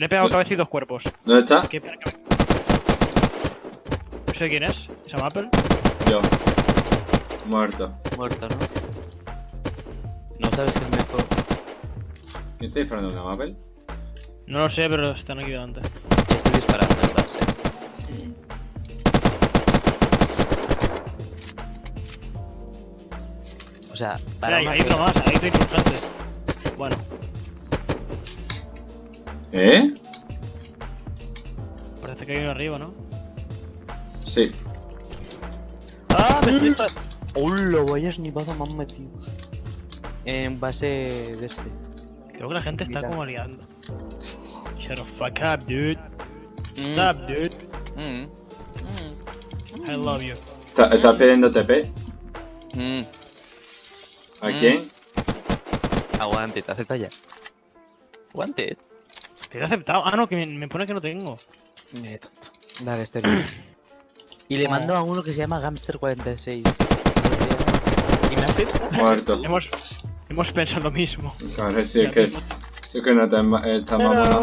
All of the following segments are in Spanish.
Le he pegado cabeza y dos cuerpos. ¿Dónde está? ¿Qué pena que- No sé quién es. ¿Se llama Apple? Yo. Muerto. Muerto, ¿no? No sabes que es mejor. ¿Quién está disparando una Mapel? No lo sé, pero están aquí delante. Ya estoy disparando en base. O sea, para Hay, una hay otro más, hay otro importante. Bueno, ¿Eh? parece que hay uno arriba, ¿no? Sí. ¡Ah! Me estoy. ¡Hola! Vaya snipazo me han metido. En base de este. Creo que la gente está como liando. Shut the fuck up, dude. Mm, Stop, dude. mm, mm, I love you. ¿Está, está pidiendo TP? ¿A quién? Aguante, te acepta ya. Aguante. Te he aceptado. Ah, no, que me, me pone que no tengo. Me tonto. Dale, este. Y le Oh. mando a uno que se llama Gamster46. Y me acepta. Muerto. Hemos, hemos pensado lo mismo. Claro, si es que, si es que no está, ma- está mamona.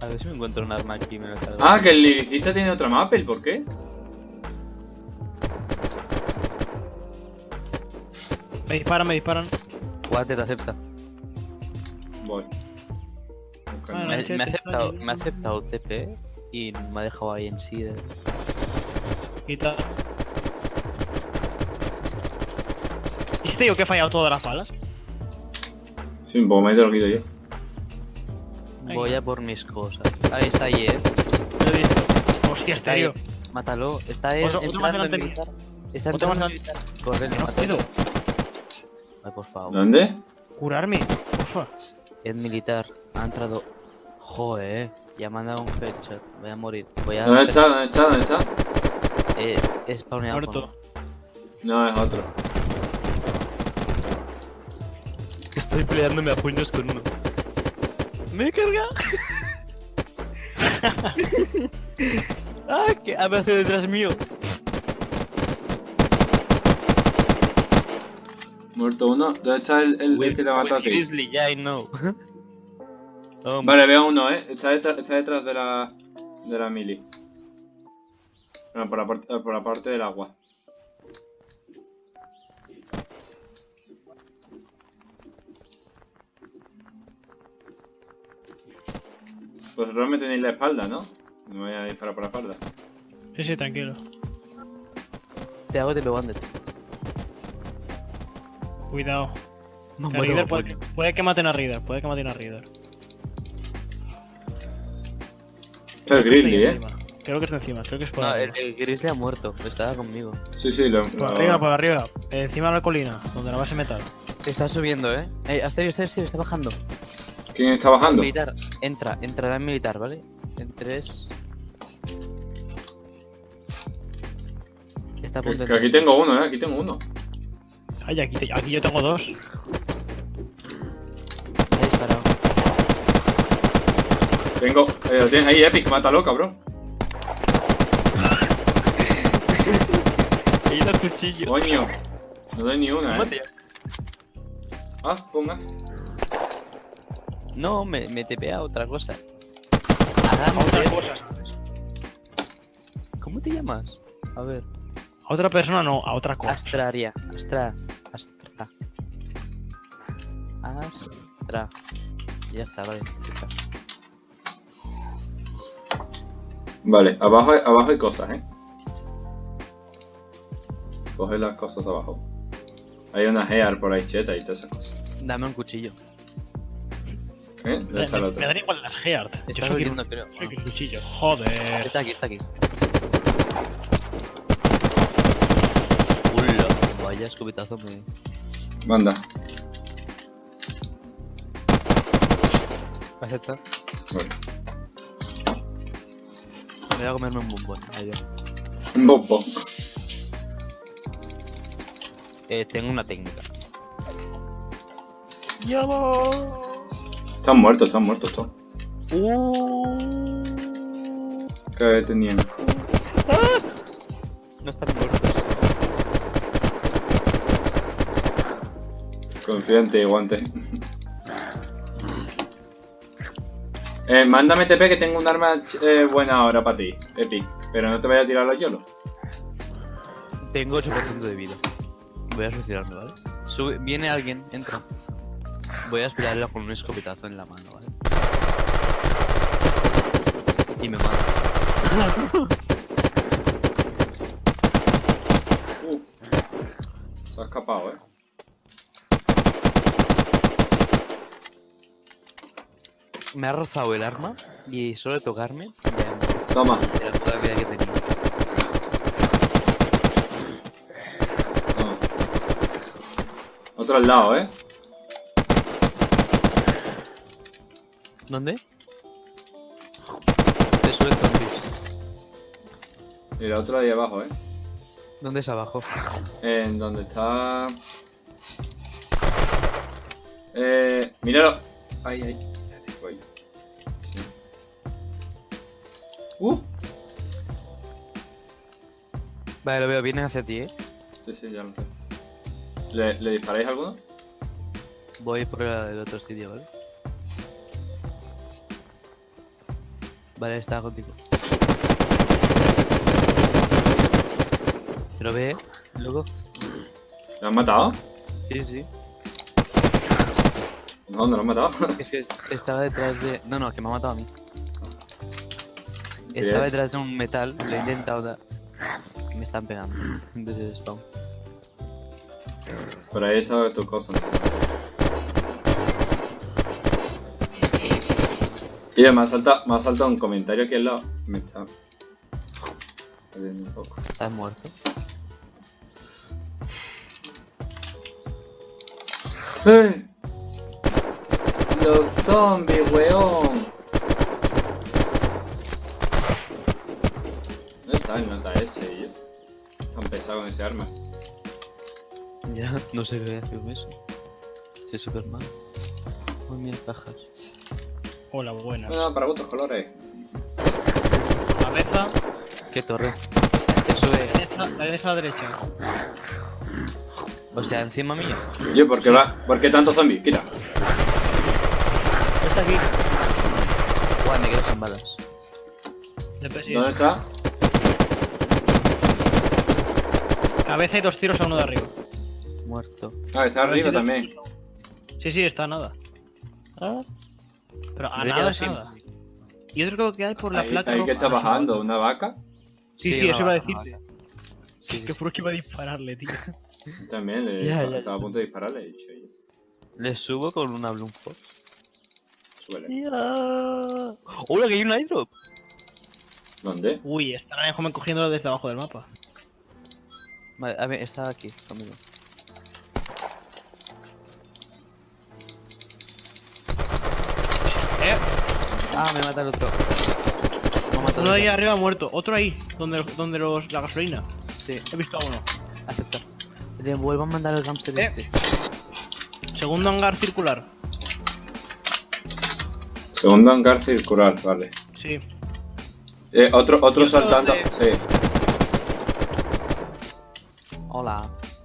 A ver si me encuentro un arma aquí me lo. Ah, que el liricista tiene otra Mapel, ¿por qué? Me disparan, me disparan. Aguante, te acepta. Voy. Bueno, Me, ha aceptado, me ha aceptado TP y me ha dejado ahí en sí. Y tal. ¿Y si te digo que he fallado todas las balas? Sí, un poco más te lo quito yo. Voy a por mis cosas. Ahí está ahí, eh. Lo he visto. Hostia, Está ahí. Mátalo. Está en, entrando militar. Está entrando en militar. Corre. Ay, por favor. ¿Dónde? Curarme. Porfa. Es militar. Ha entrado. Joder, ya me han dado un headshot. Voy a morir. Voy a. ¿Dónde está? ¿Dónde está? ¿Dónde está? Eh, he spawneado. Muerto. No, es otro. Estoy peleándome a puños con uno. Me he cargado. ah, que aparece detrás mío. Muerto uno. ¿Dónde está el, el, el que te mató a ti? Grizzly, yeah, I know. oh, Vale, veo uno, eh. Está detrás, está detrás de la. de la mili. No, por la, parte, por la parte del agua. Pues vosotros me tenéis la espalda, ¿no? No me voy a disparar por la espalda. Sí, sí, tranquilo. Te hago TP Wander. Cuidado. No Que Reader puede, puede que maten a Reader. Puede que maten a Reader. Está el Grizzly, eh. encima. Creo que está encima. Creo que es por No, arriba. el, el Grizzly ha muerto. Estaba conmigo. Sí, sí, lo. Por arriba, por arriba. Encima de la colina, donde la base metal. Está subiendo, eh. eh hasta ahí, está, bajando. ¿Quién está bajando? Militar, entra, entrará en militar, ¿vale? En 3. Está a Que, punto de que aquí tengo uno, eh. Aquí tengo uno. Ay, aquí, te- aquí yo tengo dos. Ha disparado. Tengo. Eh, lo tienes ahí, Epic. Mátalo, cabrón. He ido al cuchillo. Coño. No doy ni una, eh. Mate. Haz, pongas. No, me, me tepea otra cosa. A otra cosa. ¿Cómo te llamas? A ver. A otra persona no, a otra cosa. Astraria. Astra. Astra. Astra. Ya está, vale. Vale, abajo, hay- abajo hay cosas, eh. Coge las cosas de abajo. Hay una gear por ahí cheta y todas esas cosas. Dame un cuchillo. ¿Eh? ¿Dónde Me, está el otro? me dan igual las Heart. Yo Está soy huyendo, creo. soy Ah. cuchillo. Joder. Está aquí, está aquí. Vaya escopetazo me. Manda. Acepta. Voy a comerme un bombón. Ahí va. Un bombo. Eh, tengo una técnica. Están muertos, están muertos todos. Uh, ¿Qué tenían? no están muertos. Confía en ti, guante. Eh, mándame TP que tengo un arma eh, buena ahora para ti, Epic. Pero no te vayas a tirar los yolos. Tengo 8% de vida. Voy a suicidarme, ¿vale? Viene alguien, entra. Voy a esperarlo con un escopetazo en la mano, ¿vale? Y me mata. Me ha rozado el arma y solo de tocarme ya Toma, me- de la puta vida que tenía. toma. Otro al lado, eh. ¿Dónde? Te suelto zombies. El otro ahí abajo, eh. ¿Dónde es abajo? En donde está. Eh. Míralo. Ay, ay. Uh. Vale, lo veo, vienen hacia ti, eh. Sí, sí, ya lo sé. ¿Le, ¿le disparáis alguno? Voy por el, otro sitio, ¿vale? Vale, está contigo. ¿Te lo ve, eh? loco? ¿Lo han matado? Sí, sí. ¿Dónde lo han matado? Es que es- estaba detrás de... No, no, que me ha matado a mí. Estaba detrás de un metal, le he intentado dar... Me están pegando desde el spawn. Por ahí está tu cosa. Y me ha saltado, me ha saltado un comentario aquí al lado. Me está. un poco. ¿Estás muerto? ¡Eh! Los zombies, weón. ¿Dónde está el nota ese, yo? Tan pesado con ese arma. Ya, no sé qué hacer con eso. Soy Superman. Uy, mira cajas. Hola, buenas. No, no, para gustos colores. Cabeza, ¿Qué torre? Eso es... la derecha a la derecha. O sea, encima mío. Yo, ¿por qué va? ¿Por qué tanto zombie? Quita. Está aquí. Guau, me quedo sin balas. ¿Dónde está? Cabeza y dos tiros a uno de arriba. Muerto. Ah, está arriba también. Sí, sí, está a nada. Ah, Pero a nada, es nada. Y otro creo que hay por la Ahí, placa. ahí roja. que está bajando, ¿una vaca? Sí, sí, eso iba a decirte. Sí, sí, que sí. fue que iba a dispararle, tío. También, le, Ya, ya, estaba a punto de dispararle, he dicho yo. Le subo con una Bloom Fox. Súbele. Ya. ¡Hola, que hay un airdrop! ¿Dónde? Uy, estarán cogiéndolo desde abajo del mapa. Vale, a ver, está aquí conmigo. Eh, Ah, me mata el otro. Me ha matado uno ese. ahí arriba muerto. Otro ahí, donde, donde los, la gasolina. Sí, He visto a uno. acepta. Te vuelvo a mandar el hamster Eh. este. Segundo hangar circular. Segundo hangar circular, vale. Sí. Eh, otro, otro saltando. de- Sí.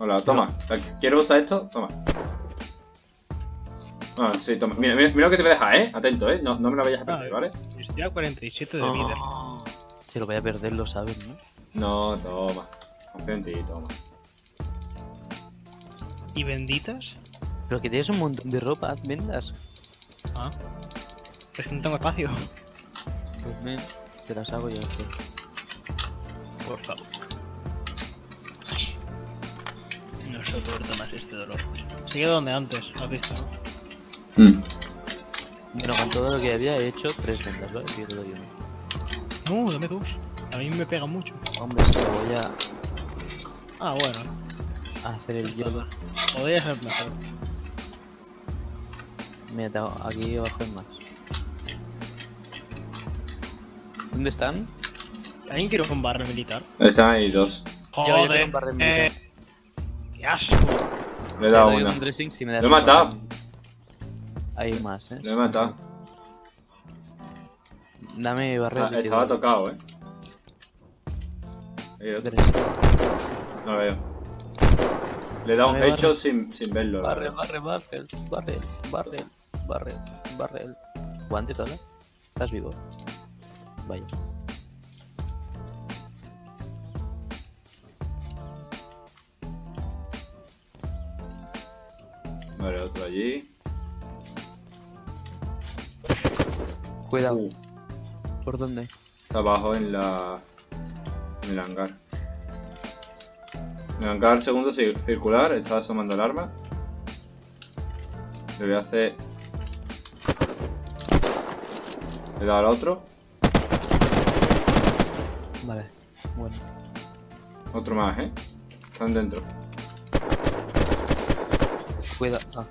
Hola. Toma. ¿Quieres usar esto? Toma. Ah, sí, toma. Mira, mira, mira lo que te voy a dejar, ¿eh? Atento, ¿eh? No, no me lo vayas a perder, ¿vale? Estoy a 47 de vida. Ah. Se lo voy a perder, lo sabes, ¿no? No, toma. Confío en ti, toma. ¿Y benditas? Pero que tienes un montón de ropa, haz vendas. Ah. Es que no tengo espacio. Pues men, te las hago yo. Por favor. No soporto más este dolor. Sigue donde antes, has visto, ¿no? Mm. Bueno, con todo lo que había he hecho tres vendas, ¿vale? Sí, te lo digo. No, dame dos. A mí me pega mucho. Hombre, si lo voy a Ah, bueno. a hacer el yolo. Podría ser mejor. Mira, te hago- aquí abajo hay más. ¿Dónde están? ¿Alguien quiere un barrio militar? Están ahí dos. Yo- yo Joder. un barrio eh, militar. ¡Qué asco! Le he dado una. un dressing si me das Lo he matado. Hay más, ¿eh? Lo he matado. Dame barrio. Ah, estaba tocado, ¿eh? Hay otro. No lo veo. Le he dado un hecho sin, sin verlo. Barrel, barrel, barrel, barrel, barrel, barrel, barrel. ¿Guante toda? ¿Estás vivo? Vaya. Allí. Cuidado. Uh, ¿Por dónde? está abajo en la. En el hangar. En el hangar segundo cir- circular, está asomando el arma. Le voy a hacer. Le dado al otro. Vale. Bueno. Otro más, eh. Están dentro. Cuidado. Ah.